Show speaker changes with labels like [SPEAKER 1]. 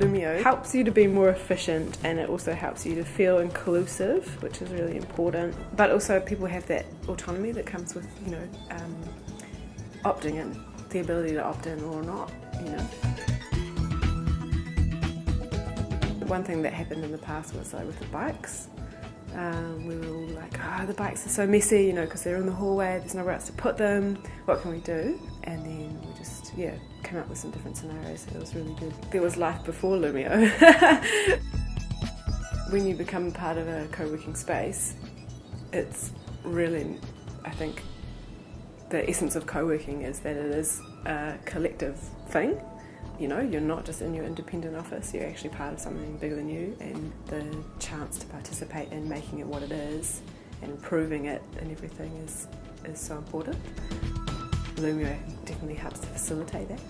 [SPEAKER 1] Loomio helps you to be more efficient and it also helps you to feel inclusive, which is really important. But also people have that autonomy that comes with, you know, um, opting in, the ability to opt in or not, you know. One thing that happened in the past was like with the bikes. Um, we were all like, oh, the bikes are so messy, you know, because they're in the hallway, there's nowhere else to put them. What can we do? And then yeah, came up with some different scenarios. It was really good. There was life before Loomio. when you become part of a co-working space, it's really, I think, the essence of co-working is that it is a collective thing. You know, you're not just in your independent office, you're actually part of something bigger than you and the chance to participate in making it what it is and improving it and everything is, is so important. Loomio definitely helps to facilitate that.